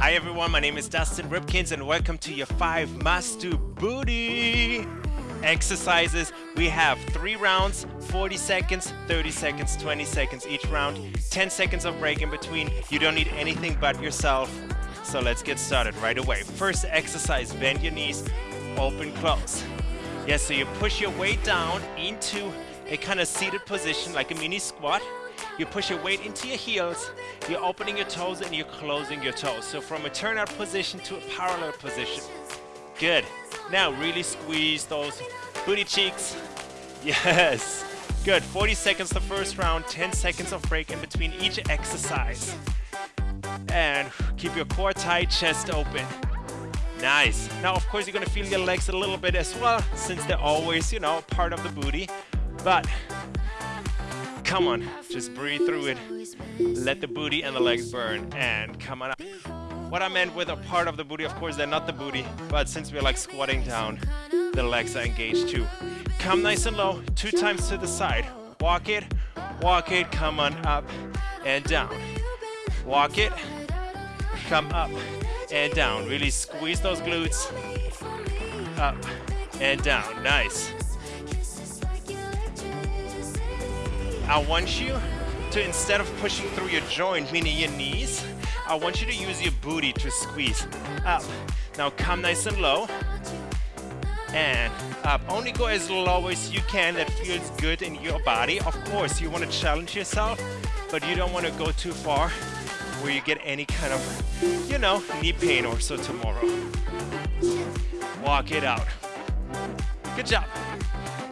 Hi everyone, my name is Dustin Ripkins and welcome to your 5 must do booty exercises. We have 3 rounds, 40 seconds, 30 seconds, 20 seconds each round, 10 seconds of break in between. You don't need anything but yourself. So let's get started right away. First exercise, bend your knees, open, close. Yes, so you push your weight down into a kind of seated position like a mini squat. You push your weight into your heels, you're opening your toes and you're closing your toes. So from a turnout position to a parallel position. Good. Now really squeeze those booty cheeks. Yes. Good. 40 seconds the first round, 10 seconds of break in between each exercise. And keep your core tight, chest open. Nice. Now, of course, you're gonna feel your legs a little bit as well, since they're always, you know, part of the booty. But Come on, just breathe through it. Let the booty and the legs burn and come on up. What I meant with a part of the booty, of course, they're not the booty, but since we're like squatting down, the legs are engaged too. Come nice and low, two times to the side. Walk it, walk it, come on up and down. Walk it, come up and down. Really squeeze those glutes. Up and down, nice. I want you to, instead of pushing through your joint, meaning your knees, I want you to use your booty to squeeze up. Now come nice and low and up. Only go as low as you can that feels good in your body. Of course, you want to challenge yourself, but you don't want to go too far where you get any kind of, you know, knee pain or so tomorrow. Walk it out. Good job.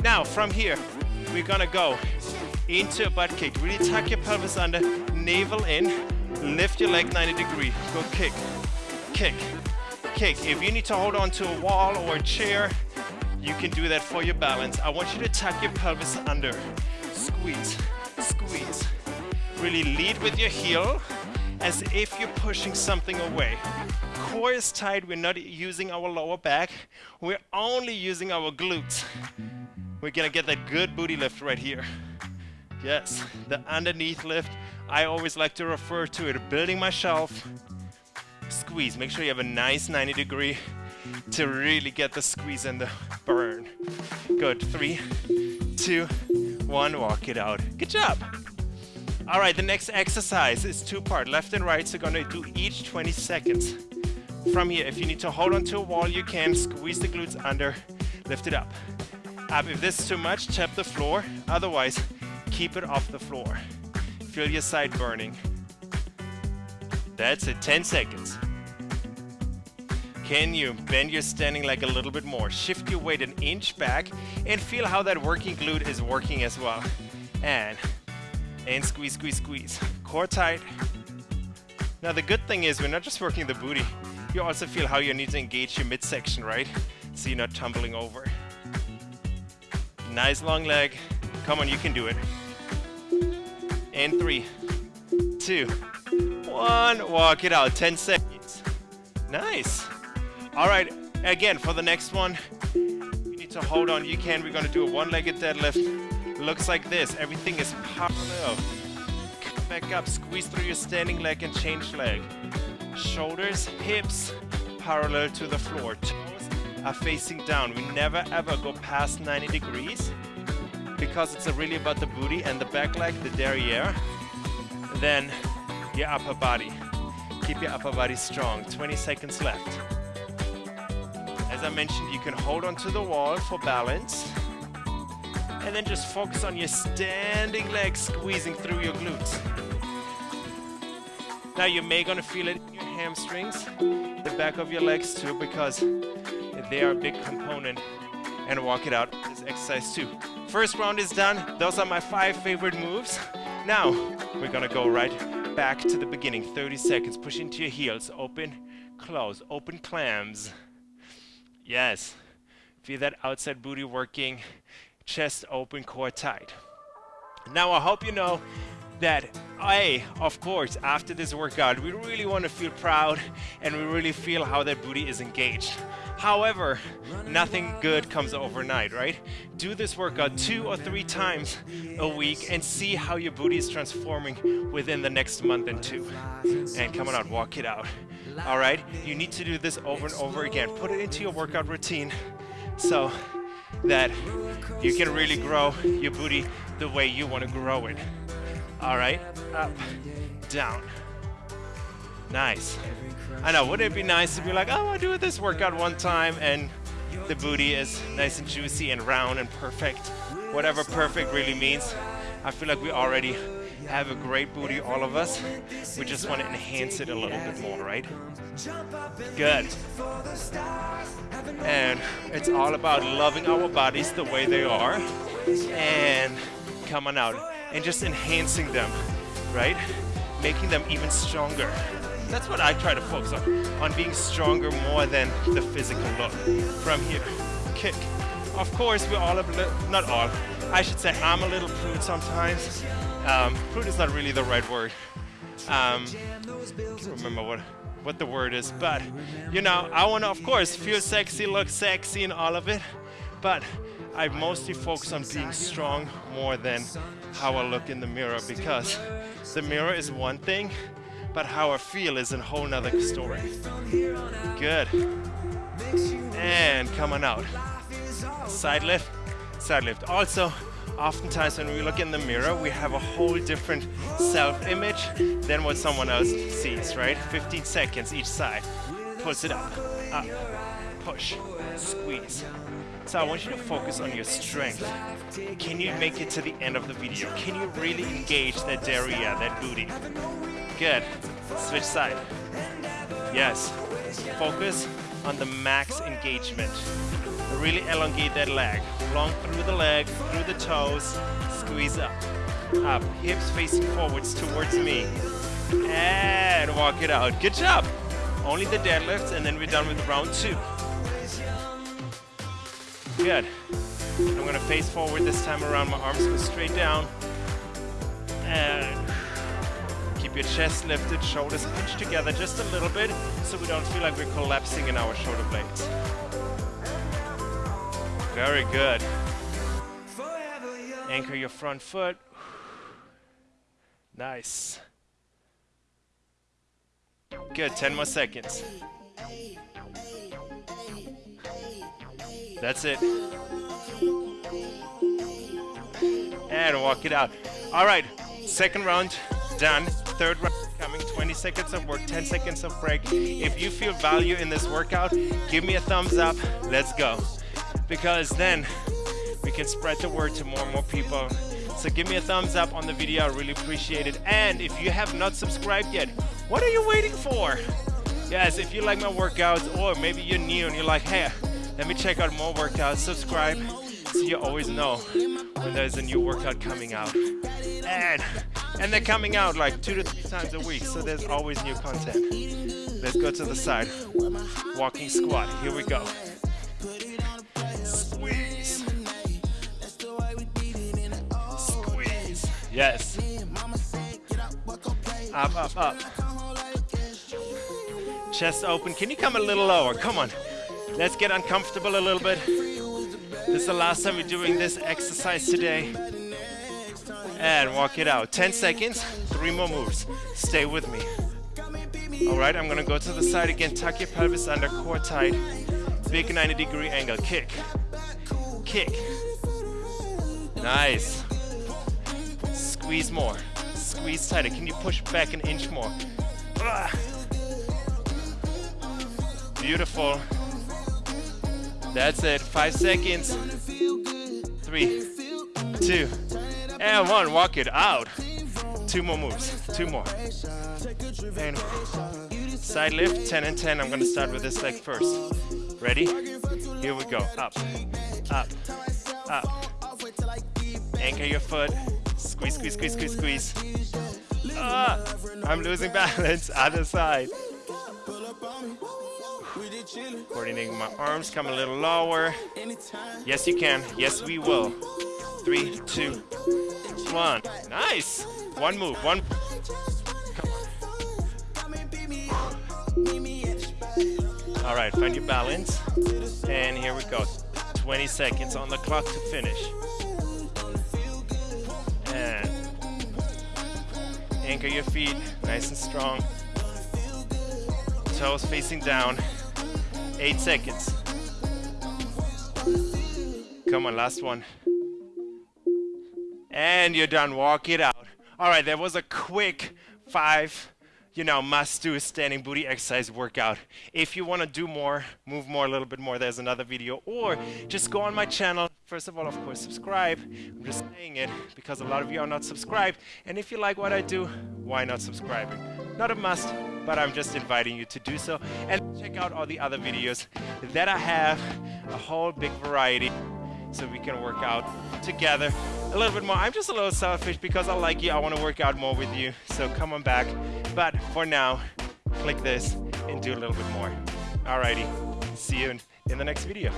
Now, from here, we're gonna go into a butt kick. Really tuck your pelvis under, navel in, lift your leg 90 degree. Go kick, kick, kick. If you need to hold on to a wall or a chair, you can do that for your balance. I want you to tuck your pelvis under. Squeeze, squeeze. Really lead with your heel as if you're pushing something away. Core is tight, we're not using our lower back, we're only using our glutes. We're gonna get that good booty lift right here. Yes, the underneath lift. I always like to refer to it, building my shelf. Squeeze, make sure you have a nice 90 degree to really get the squeeze and the burn. Good, three, two, one, walk it out. Good job. All right, the next exercise is two part, left and right, so gonna do each 20 seconds. From here, if you need to hold onto a wall, you can squeeze the glutes under, lift it up. Up, if this is too much, tap the floor, otherwise, keep it off the floor. Feel your side burning. That's it, 10 seconds. Can you bend your standing leg a little bit more? Shift your weight an inch back and feel how that working glute is working as well. And, and squeeze, squeeze, squeeze. Core tight. Now the good thing is we're not just working the booty, you also feel how you need to engage your midsection, right? So you're not tumbling over. Nice long leg. Come on, you can do it. And three, two, one. Walk it out, 10 seconds. Nice. All right, again, for the next one, you need to hold on. You can, we're gonna do a one-legged deadlift. Looks like this, everything is parallel. Come back up, squeeze through your standing leg and change leg. Shoulders, hips, parallel to the floor. Toes are facing down. We never ever go past 90 degrees because it's really about the booty and the back leg, the derriere. Then your upper body. Keep your upper body strong. 20 seconds left. As I mentioned, you can hold onto the wall for balance. And then just focus on your standing legs squeezing through your glutes. Now you may gonna feel it in your hamstrings, the back of your legs too, because they are a big component. And walk it out, this exercise too. First round is done. Those are my five favorite moves. Now, we're gonna go right back to the beginning. 30 seconds. Push into your heels. Open, close. Open clams. Yes. Feel that outside booty working. Chest open, core tight. Now, I hope you know that hey of course, after this workout, we really want to feel proud and we really feel how that booty is engaged. However, nothing good comes overnight, right? Do this workout two or three times a week and see how your booty is transforming within the next month and two. And come on out, walk it out. All right, you need to do this over and over again. Put it into your workout routine so that you can really grow your booty the way you want to grow it. All right, up, down. Nice. I know, wouldn't it be nice to be like, oh, I do this workout one time and the booty is nice and juicy and round and perfect. Whatever perfect really means. I feel like we already have a great booty, all of us. We just want to enhance it a little bit more, right? Good. And it's all about loving our bodies the way they are and coming out and just enhancing them, right? Making them even stronger. That's what I try to focus on, on being stronger more than the physical look. From here, kick. Of course, we're all a not all, I should say I'm a little prude sometimes. Um, prude is not really the right word. Um, can't remember what, what the word is, but you know, I want to, of course, feel sexy, look sexy and all of it, but I mostly focus on being strong more than how I look in the mirror because the mirror is one thing, but how I feel is a whole nother story. Good. And coming out. Side lift, side lift. Also, oftentimes when we look in the mirror, we have a whole different self-image than what someone else sees, right? 15 seconds each side. Push it up, up, push, squeeze. So I want you to focus on your strength. Can you make it to the end of the video? Can you really engage that derriere, that booty? Good. Switch side. Yes. Focus on the max engagement. Really elongate that leg. Long through the leg, through the toes. Squeeze up. Up. Hips facing forwards towards me. And walk it out. Good job. Only the deadlifts and then we're done with round two. Good. I'm gonna face forward this time around. My arms go straight down. And keep your chest lifted, shoulders pinched together just a little bit so we don't feel like we're collapsing in our shoulder blades. Very good. Anchor your front foot. Nice. Good, 10 more seconds. That's it. And walk it out. All right, second round done third round coming, 20 seconds of work, 10 seconds of break. If you feel value in this workout, give me a thumbs up. Let's go. Because then we can spread the word to more and more people. So give me a thumbs up on the video. I really appreciate it. And if you have not subscribed yet, what are you waiting for? Yes, if you like my workouts or maybe you're new and you're like, hey, let me check out more workouts, subscribe so you always know when there's a new workout coming out. And and they're coming out like two to three times a week, so there's always new content. Let's go to the side. Walking squat. Here we go. Squeeze. Squeeze. Yes. Up, up, up. Chest open. Can you come a little lower? Come on. Let's get uncomfortable a little bit. This is the last time we're doing this exercise today and walk it out. 10 seconds, three more moves. Stay with me. All right, I'm gonna go to the side again. Tuck your pelvis under, core tight. Big 90 degree angle. Kick, kick. Nice. Squeeze more. Squeeze tighter. Can you push back an inch more? Beautiful. That's it. Five seconds. Three, two, and one, walk it out. Two more moves, two more. And side lift, 10 and 10. I'm gonna start with this leg first. Ready? Here we go, up, up, up. Anchor your foot, squeeze, squeeze, squeeze, squeeze, squeeze. Ah, I'm losing balance, other side. Coordinating my arms, come a little lower. Yes, you can. Yes, we will. Three, two, one. Nice. One move. One. All right, find your balance. And here we go. 20 seconds on the clock to finish. And anchor your feet nice and strong. toes facing down. Eight seconds. Come on, last one. And you're done. Walk it out. All right, that was a quick five you know, must do standing booty exercise workout. If you want to do more, move more, a little bit more, there's another video. Or just go on my channel. First of all, of course, subscribe. I'm just saying it because a lot of you are not subscribed. And if you like what I do, why not subscribing? Not a must, but I'm just inviting you to do so. And check out all the other videos that I have, a whole big variety so we can work out together a little bit more. I'm just a little selfish because I like you. I want to work out more with you. So come on back. But for now, click this and do a little bit more. Alrighty, see you in, in the next video.